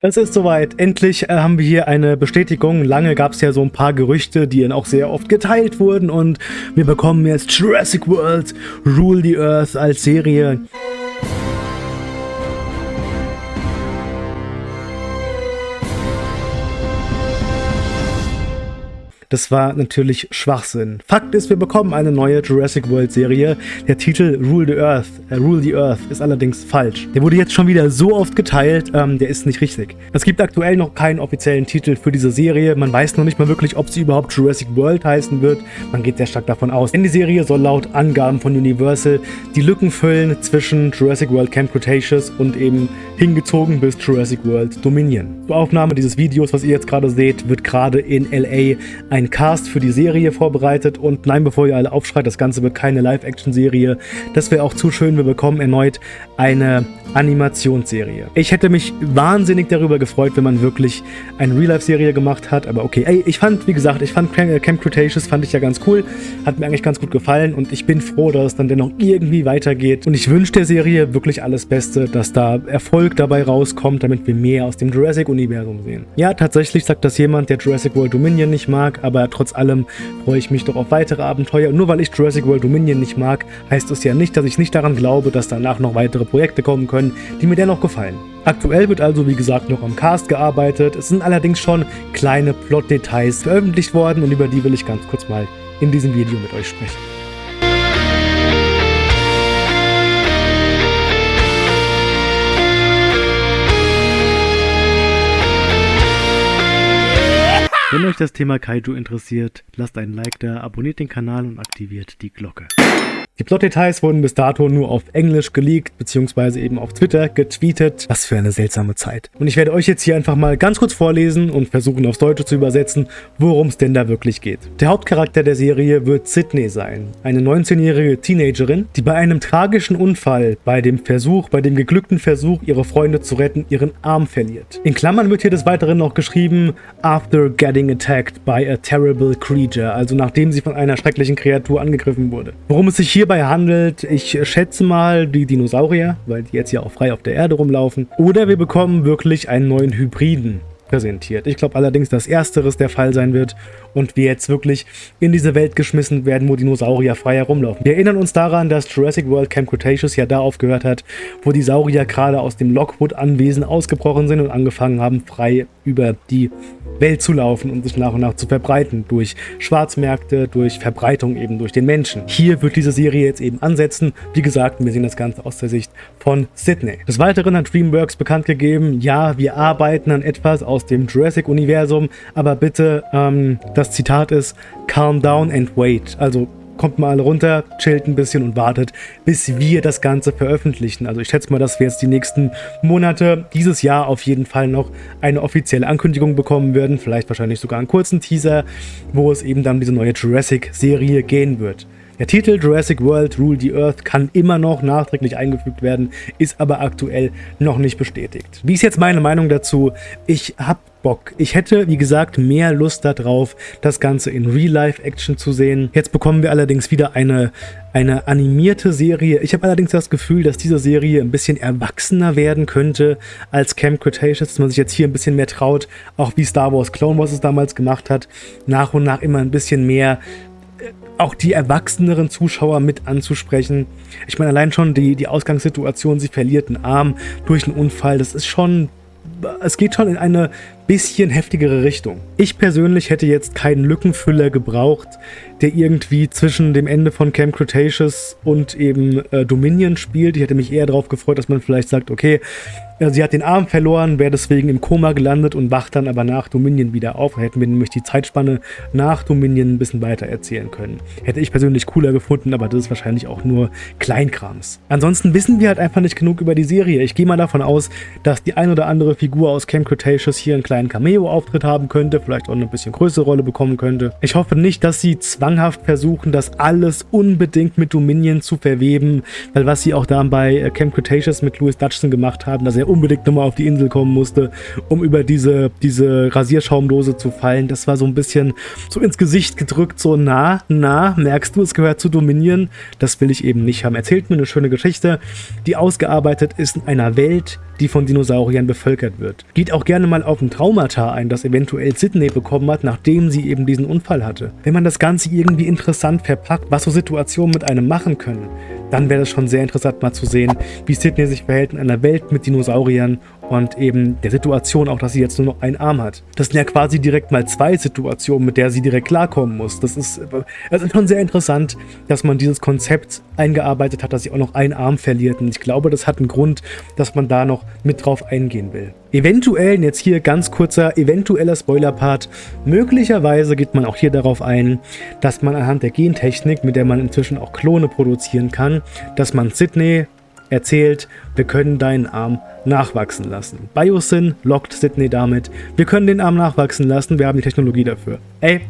Es ist soweit. Endlich äh, haben wir hier eine Bestätigung. Lange gab es ja so ein paar Gerüchte, die dann auch sehr oft geteilt wurden und wir bekommen jetzt Jurassic World Rule the Earth als Serie. Das war natürlich Schwachsinn. Fakt ist, wir bekommen eine neue Jurassic World Serie. Der Titel Rule the Earth, äh, Rule the Earth ist allerdings falsch. Der wurde jetzt schon wieder so oft geteilt, ähm, der ist nicht richtig. Es gibt aktuell noch keinen offiziellen Titel für diese Serie. Man weiß noch nicht mal wirklich, ob sie überhaupt Jurassic World heißen wird. Man geht sehr stark davon aus. Denn die Serie soll laut Angaben von Universal die Lücken füllen zwischen Jurassic World Camp Cretaceous und eben hingezogen bis Jurassic World Dominion. Zur Aufnahme dieses Videos, was ihr jetzt gerade seht, wird gerade in LA ein ein Cast für die Serie vorbereitet und nein, bevor ihr alle aufschreit, das Ganze wird keine Live-Action-Serie. Das wäre auch zu schön. Wir bekommen erneut eine Animationsserie. Ich hätte mich wahnsinnig darüber gefreut, wenn man wirklich eine Real-Life-Serie gemacht hat, aber okay. Ey, ich fand, wie gesagt, ich fand Camp Cretaceous fand ich ja ganz cool, hat mir eigentlich ganz gut gefallen und ich bin froh, dass es dann dennoch irgendwie weitergeht und ich wünsche der Serie wirklich alles Beste, dass da Erfolg dabei rauskommt, damit wir mehr aus dem Jurassic-Universum sehen. Ja, tatsächlich sagt das jemand, der Jurassic World Dominion nicht mag, aber trotz allem freue ich mich doch auf weitere Abenteuer nur weil ich Jurassic World Dominion nicht mag, heißt es ja nicht, dass ich nicht daran glaube, dass danach noch weitere Projekte kommen können, können, die mir dennoch gefallen. Aktuell wird also wie gesagt noch am Cast gearbeitet, es sind allerdings schon kleine Plot-Details veröffentlicht worden und über die will ich ganz kurz mal in diesem Video mit euch sprechen. Wenn euch das Thema Kaiju interessiert, lasst einen Like da, abonniert den Kanal und aktiviert die Glocke. Die Plot-Details wurden bis dato nur auf Englisch geleakt, beziehungsweise eben auf Twitter getweetet. Was für eine seltsame Zeit. Und ich werde euch jetzt hier einfach mal ganz kurz vorlesen und versuchen aufs Deutsche zu übersetzen, worum es denn da wirklich geht. Der Hauptcharakter der Serie wird Sydney sein, eine 19-jährige Teenagerin, die bei einem tragischen Unfall, bei dem Versuch, bei dem geglückten Versuch, ihre Freunde zu retten, ihren Arm verliert. In Klammern wird hier des Weiteren noch geschrieben, after getting attacked by a terrible creature, also nachdem sie von einer schrecklichen Kreatur angegriffen wurde. Worum es sich hier hierbei handelt, ich schätze mal die Dinosaurier, weil die jetzt ja auch frei auf der Erde rumlaufen. Oder wir bekommen wirklich einen neuen Hybriden präsentiert. Ich glaube allerdings, dass ersteres der Fall sein wird und wir jetzt wirklich in diese Welt geschmissen werden, wo Dinosaurier frei herumlaufen. Wir erinnern uns daran, dass Jurassic World Camp Cretaceous ja da aufgehört hat, wo die Saurier gerade aus dem Lockwood-Anwesen ausgebrochen sind und angefangen haben, frei über die Welt zu laufen und sich nach und nach zu verbreiten. Durch Schwarzmärkte, durch Verbreitung eben durch den Menschen. Hier wird diese Serie jetzt eben ansetzen. Wie gesagt, wir sehen das Ganze aus der Sicht von Sydney. Des Weiteren hat DreamWorks bekannt gegeben, ja, wir arbeiten an etwas aus dem Jurassic-Universum, aber bitte, ähm, das Zitat ist, calm down and wait. Also kommt mal alle runter, chillt ein bisschen und wartet, bis wir das Ganze veröffentlichen. Also ich schätze mal, dass wir jetzt die nächsten Monate, dieses Jahr auf jeden Fall noch eine offizielle Ankündigung bekommen werden, vielleicht wahrscheinlich sogar einen kurzen Teaser, wo es eben dann diese neue Jurassic-Serie gehen wird. Der Titel Jurassic World Rule the Earth kann immer noch nachträglich eingefügt werden, ist aber aktuell noch nicht bestätigt. Wie ist jetzt meine Meinung dazu? Ich habe Bock. Ich hätte, wie gesagt, mehr Lust darauf, das Ganze in Real-Life-Action zu sehen. Jetzt bekommen wir allerdings wieder eine, eine animierte Serie. Ich habe allerdings das Gefühl, dass diese Serie ein bisschen erwachsener werden könnte als Camp Cretaceous, dass man sich jetzt hier ein bisschen mehr traut, auch wie Star Wars Clone Wars es damals gemacht hat, nach und nach immer ein bisschen mehr auch die erwachseneren Zuschauer mit anzusprechen. Ich meine, allein schon die, die Ausgangssituation, sie verliert einen Arm durch einen Unfall, das ist schon, es geht schon in eine bisschen heftigere Richtung. Ich persönlich hätte jetzt keinen Lückenfüller gebraucht, der irgendwie zwischen dem Ende von Camp Cretaceous und eben äh, Dominion spielt. Ich hätte mich eher darauf gefreut, dass man vielleicht sagt, okay, äh, sie hat den Arm verloren, wäre deswegen im Koma gelandet und wacht dann aber nach Dominion wieder auf. Da hätten wir nämlich die Zeitspanne nach Dominion ein bisschen weiter erzählen können. Hätte ich persönlich cooler gefunden, aber das ist wahrscheinlich auch nur Kleinkrams. Ansonsten wissen wir halt einfach nicht genug über die Serie. Ich gehe mal davon aus, dass die ein oder andere Figur aus Camp Cretaceous hier ein kleines kleinen Cameo-Auftritt haben könnte, vielleicht auch eine bisschen größere Rolle bekommen könnte. Ich hoffe nicht, dass sie zwanghaft versuchen, das alles unbedingt mit Dominion zu verweben, weil was sie auch da bei äh, Camp Cretaceous mit Louis Dutchson gemacht haben, dass er unbedingt nochmal auf die Insel kommen musste, um über diese, diese Rasierschaumdose zu fallen, das war so ein bisschen so ins Gesicht gedrückt, so na, na, merkst du, es gehört zu Dominion? Das will ich eben nicht haben. Erzählt mir eine schöne Geschichte, die ausgearbeitet ist in einer Welt, die von Dinosauriern bevölkert wird. Geht auch gerne mal auf ein Traumata ein, das eventuell Sydney bekommen hat, nachdem sie eben diesen Unfall hatte. Wenn man das Ganze irgendwie interessant verpackt, was so Situationen mit einem machen können, dann wäre es schon sehr interessant mal zu sehen, wie Sydney sich verhält in einer Welt mit Dinosauriern und eben der Situation auch, dass sie jetzt nur noch einen Arm hat. Das sind ja quasi direkt mal zwei Situationen, mit der sie direkt klarkommen muss. Das ist, das ist schon sehr interessant, dass man dieses Konzept eingearbeitet hat, dass sie auch noch einen Arm verliert. Und ich glaube, das hat einen Grund, dass man da noch mit drauf eingehen will. Eventuell, jetzt hier ganz kurzer, eventueller Spoiler-Part, möglicherweise geht man auch hier darauf ein, dass man anhand der Gentechnik, mit der man inzwischen auch Klone produzieren kann, dass man Sydney erzählt, wir können deinen Arm nachwachsen lassen. Biosyn lockt Sydney damit, wir können den Arm nachwachsen lassen, wir haben die Technologie dafür. Ey,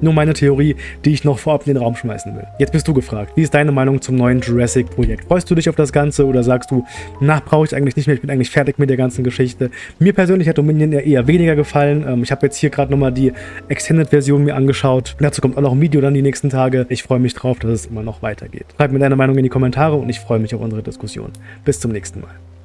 nur meine Theorie, die ich noch vorab in den Raum schmeißen will. Jetzt bist du gefragt. Wie ist deine Meinung zum neuen Jurassic-Projekt? Freust du dich auf das Ganze oder sagst du, na, brauche ich eigentlich nicht mehr, ich bin eigentlich fertig mit der ganzen Geschichte? Mir persönlich hat Dominion ja eher weniger gefallen. Ähm, ich habe jetzt hier gerade nochmal die Extended-Version mir angeschaut. Dazu kommt auch noch ein Video dann die nächsten Tage. Ich freue mich drauf, dass es immer noch weitergeht. Schreib mir deine Meinung in die Kommentare und ich freue mich auf unsere Diskussion. Bis zum nächsten Mal.